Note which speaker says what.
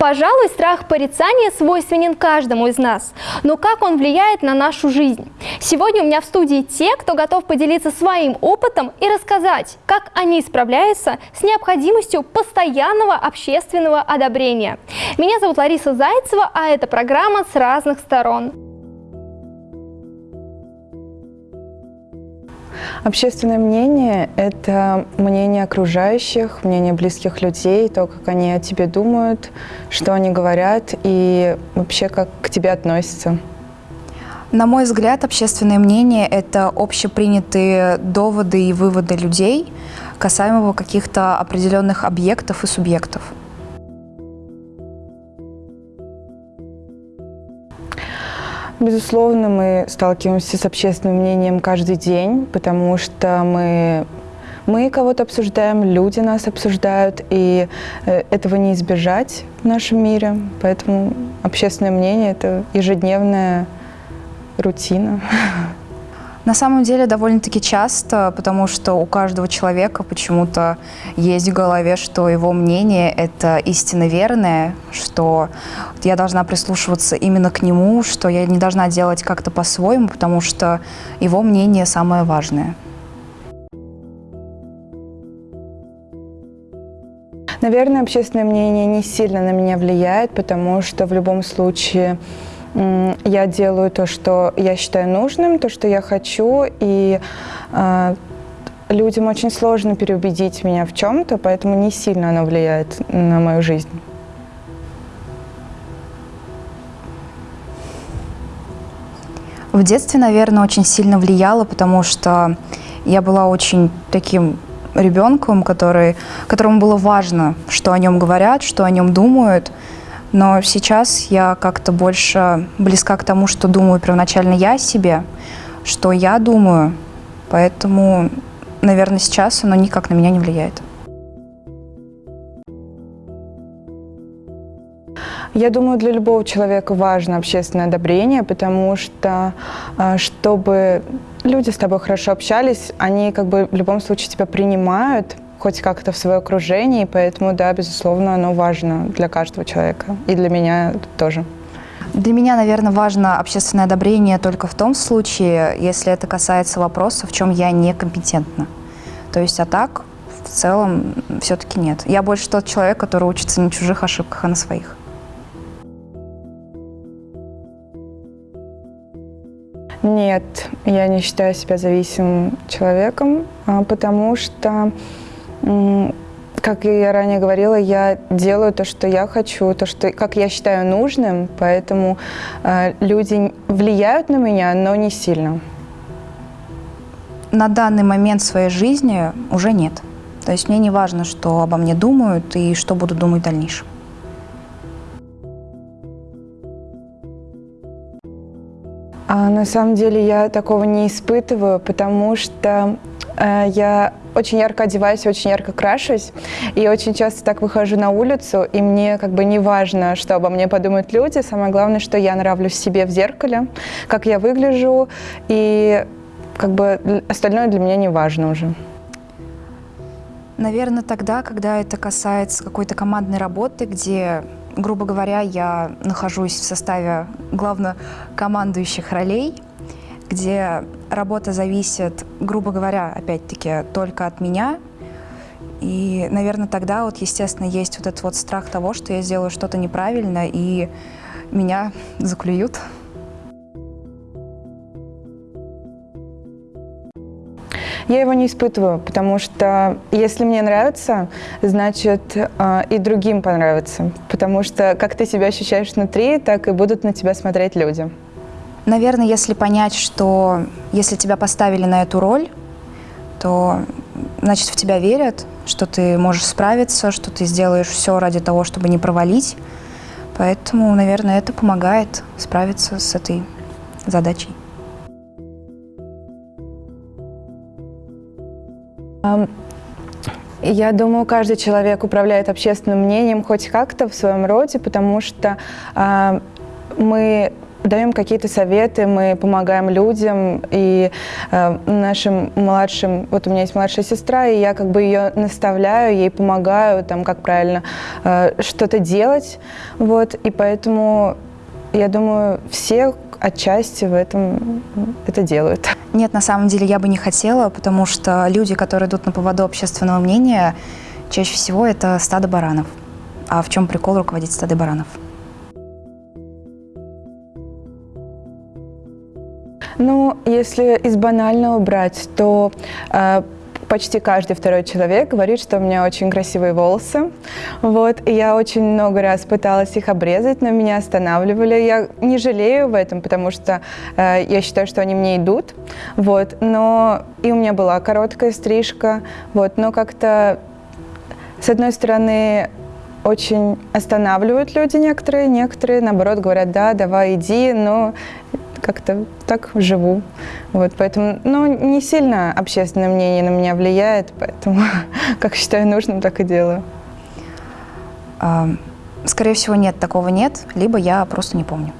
Speaker 1: Пожалуй, страх порицания свойственен каждому из нас. Но как он влияет на нашу жизнь? Сегодня у меня в студии те, кто готов поделиться своим опытом и рассказать, как они справляются с необходимостью постоянного общественного одобрения. Меня зовут Лариса Зайцева, а это программа «С разных сторон».
Speaker 2: Общественное мнение – это мнение окружающих, мнение близких людей, то, как они о тебе думают, что они говорят и вообще как к тебе относятся.
Speaker 3: На мой взгляд, общественное мнение – это общепринятые доводы и выводы людей касаемо каких-то определенных объектов и субъектов.
Speaker 2: Безусловно, мы сталкиваемся с общественным мнением каждый день, потому что мы, мы кого-то обсуждаем, люди нас обсуждают, и э, этого не избежать в нашем мире. Поэтому общественное мнение – это ежедневная рутина.
Speaker 3: На самом деле довольно-таки часто, потому что у каждого человека почему-то есть в голове, что его мнение – это истинно верное, что я должна прислушиваться именно к нему, что я не должна делать как-то по-своему, потому что его мнение самое важное.
Speaker 2: Наверное, общественное мнение не сильно на меня влияет, потому что в любом случае я делаю то, что я считаю нужным, то, что я хочу, и э, людям очень сложно переубедить меня в чем-то, поэтому не сильно оно влияет на мою жизнь.
Speaker 3: В детстве, наверное, очень сильно влияло, потому что я была очень таким ребенком, который, которому было важно, что о нем говорят, что о нем думают, но сейчас я как-то больше близка к тому, что думаю первоначально я о себе, что я думаю. Поэтому, наверное, сейчас оно никак на меня не влияет.
Speaker 2: Я думаю, для любого человека важно общественное одобрение, потому что, а, чтобы люди с тобой хорошо общались, они как бы в любом случае тебя принимают, хоть как-то в свое окружение, и поэтому, да, безусловно, оно важно для каждого человека, и для меня тоже.
Speaker 3: Для меня, наверное, важно общественное одобрение только в том случае, если это касается вопроса, в чем я некомпетентна. То есть, а так, в целом, все-таки нет. Я больше тот человек, который учится на чужих ошибках, а на своих.
Speaker 2: Нет, я не считаю себя зависимым человеком, а, потому что как я ранее говорила, я делаю то, что я хочу, то, что, как я считаю нужным, поэтому э, люди влияют на меня, но не сильно.
Speaker 3: На данный момент своей жизни уже нет. То есть мне не важно, что обо мне думают и что буду думать в дальнейшем.
Speaker 2: А на самом деле я такого не испытываю, потому что э, я очень ярко одеваюсь, очень ярко крашусь, и очень часто так выхожу на улицу, и мне как бы не важно, что обо мне подумают люди, самое главное, что я нравлюсь себе в зеркале, как я выгляжу, и как бы остальное для меня не важно уже.
Speaker 3: Наверное, тогда, когда это касается какой-то командной работы, где, грубо говоря, я нахожусь в составе главнокомандующих ролей, где работа зависит, грубо говоря, опять-таки, только от меня. И, наверное, тогда вот, естественно, есть вот этот вот страх того, что я сделаю что-то неправильно, и меня заклюют.
Speaker 2: Я его не испытываю, потому что если мне нравится, значит э, и другим понравится. Потому что как ты себя ощущаешь внутри, так и будут на тебя смотреть люди.
Speaker 3: Наверное, если понять, что если тебя поставили на эту роль, то значит в тебя верят, что ты можешь справиться, что ты сделаешь все ради того, чтобы не провалить. Поэтому, наверное, это помогает справиться с этой задачей.
Speaker 2: Я думаю, каждый человек управляет общественным мнением хоть как-то в своем роде, потому что э, мы даем какие-то советы, мы помогаем людям и э, нашим младшим, вот у меня есть младшая сестра, и я как бы ее наставляю, ей помогаю, там, как правильно э, что-то делать, вот, и поэтому я думаю, все отчасти в этом это делают.
Speaker 3: Нет, на самом деле я бы не хотела, потому что люди, которые идут на поводу общественного мнения, чаще всего это стадо баранов. А в чем прикол руководить стадо баранов?
Speaker 2: Ну, если из банального брать, то э, почти каждый второй человек говорит, что у меня очень красивые волосы. Вот, и я очень много раз пыталась их обрезать, но меня останавливали. Я не жалею в этом, потому что э, я считаю, что они мне идут. Вот, но и у меня была короткая стрижка. Вот, но как-то, с одной стороны, очень останавливают люди некоторые, некоторые, наоборот, говорят, да, давай, иди, но как-то так живу. Вот, поэтому, ну, не сильно общественное мнение на меня влияет, поэтому, как считаю нужным, так и делаю.
Speaker 3: Скорее всего, нет, такого нет, либо я просто не помню.